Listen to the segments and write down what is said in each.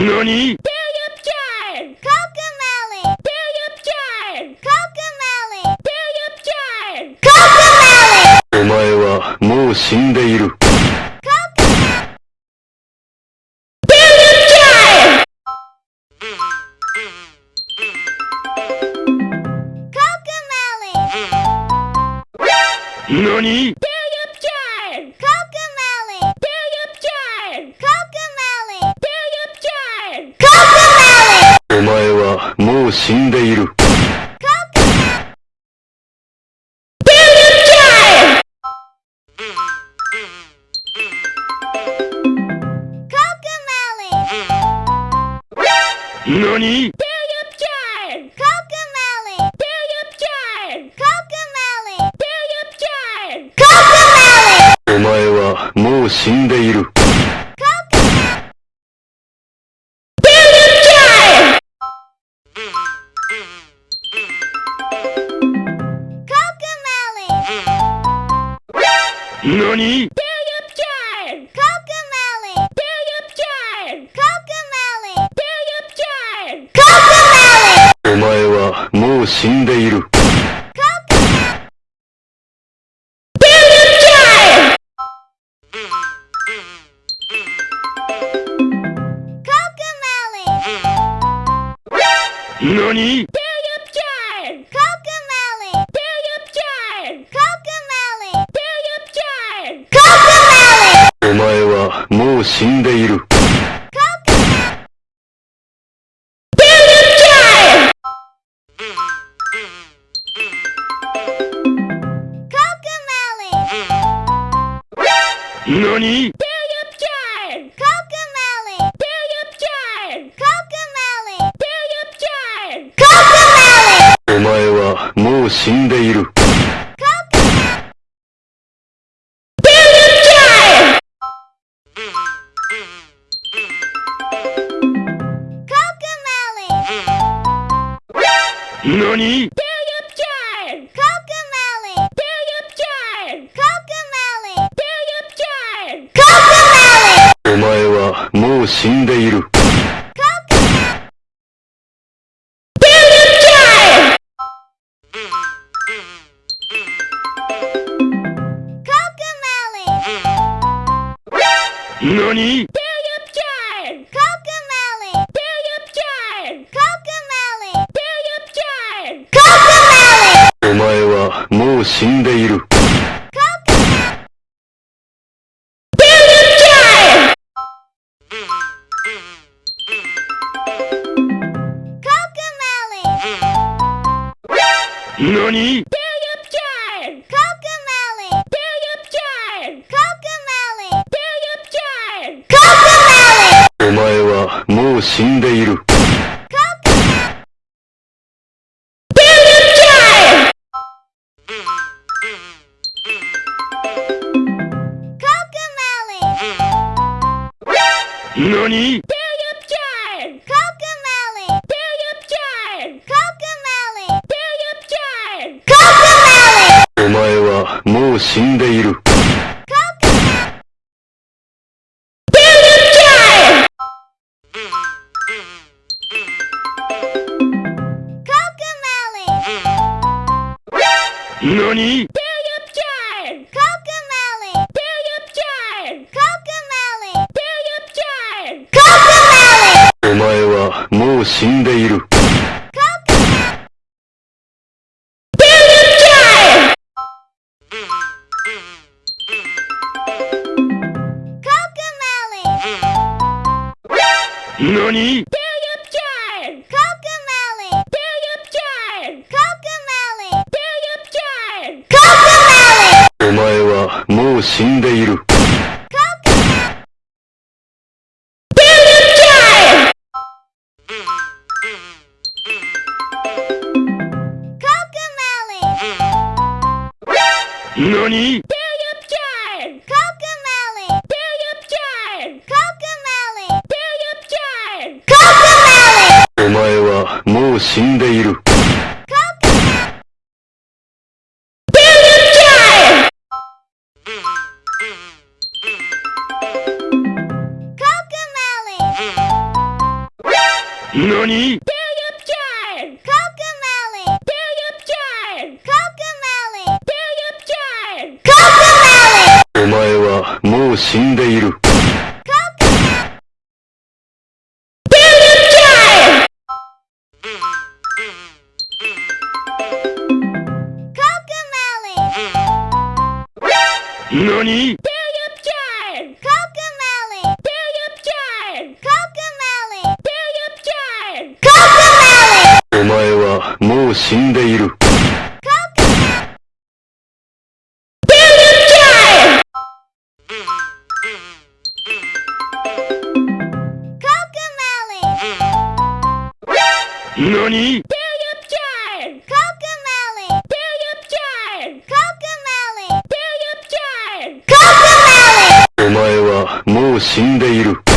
何？何？何？死んでいる。何？死んでいる。何？お前はもう死ん NANI?! Cocomelon! Billion Cocomelon! Billion Cocomelon! お前はもう死んで何？お前はもう死んでいる。何？お死んでいる。何？お前はもう死んでいる。よークッキャャーン。何？死んでいる。お前はもう死んでいる。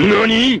何？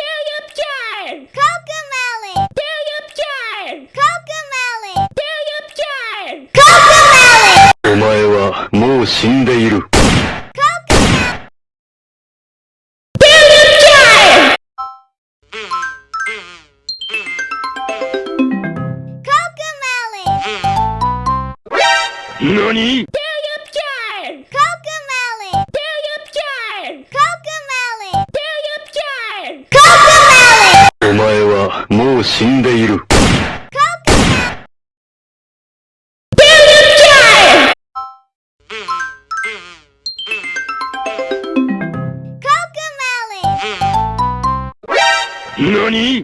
死んでいる。何？お前はもう死んでいる。何？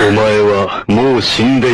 お前はもう死んでいる。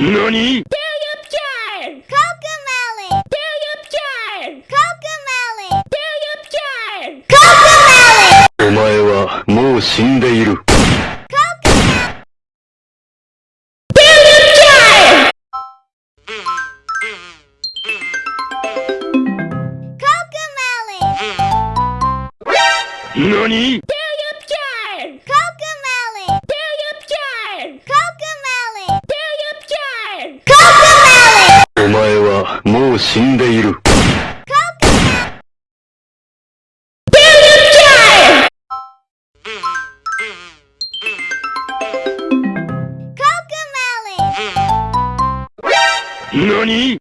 何 Cocomelon! Cocomelon! Cocomelon! お前はもう死んで 何？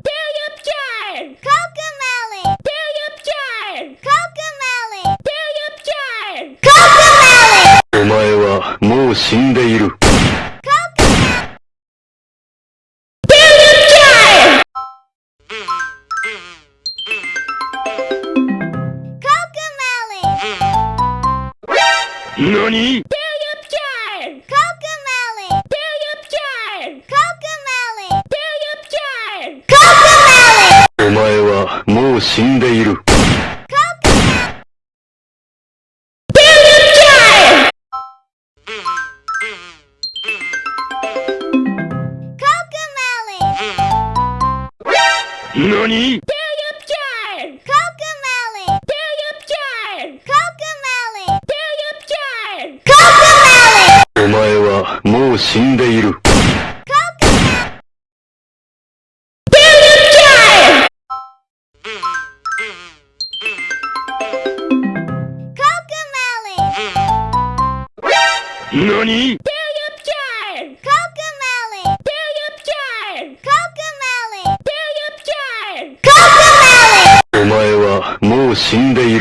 お。死んでいる。何？お前はもう死んでいる。何？お前はもう死んでい。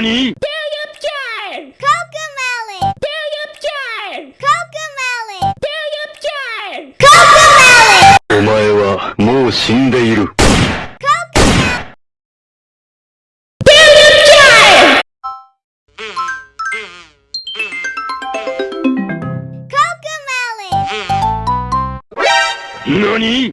に。お前はもう死んでいる。何？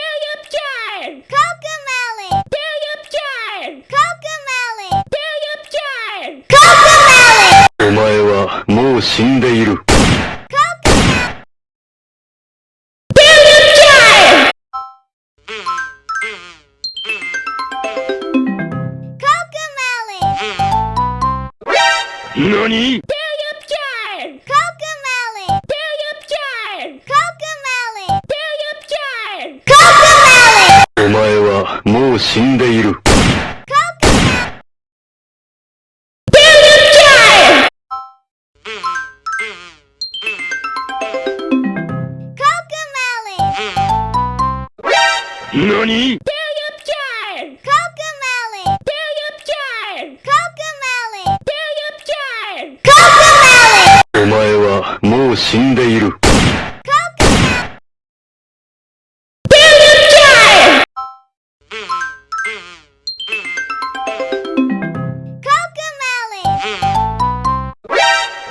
何？お前はもう死んでいる。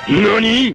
何？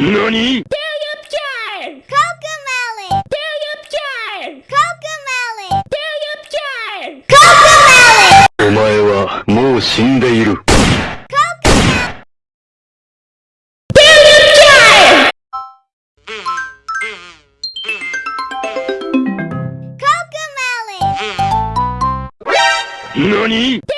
何？お前はもう死んでいる。何？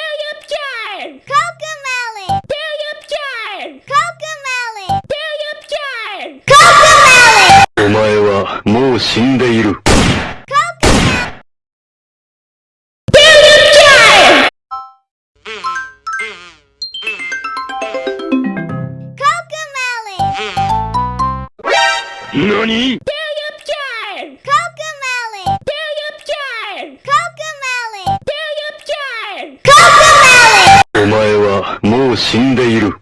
う死んでいる。何？お前はもう死んでいる。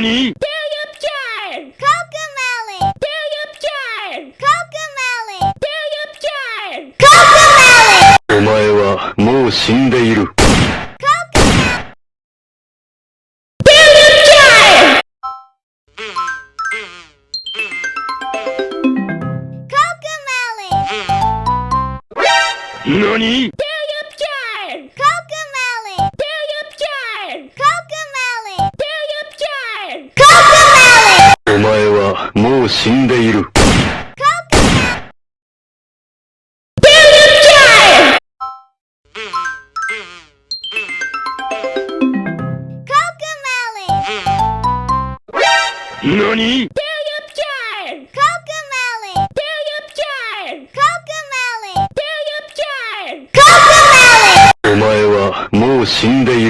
にお前はもう死んでい。何？死んでいる。お前はもう死んでいる。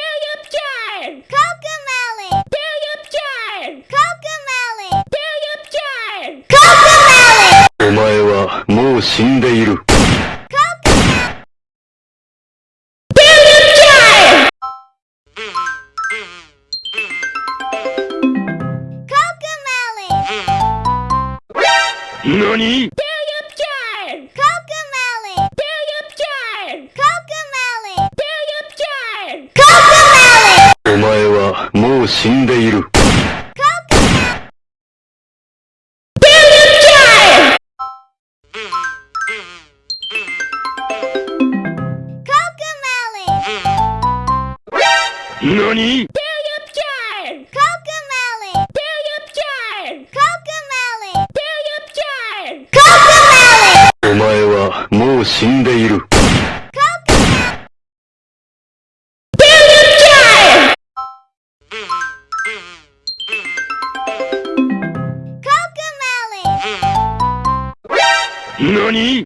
死んでいる。何？お前はもう死んでいる。何？死んでいる。コクマリ。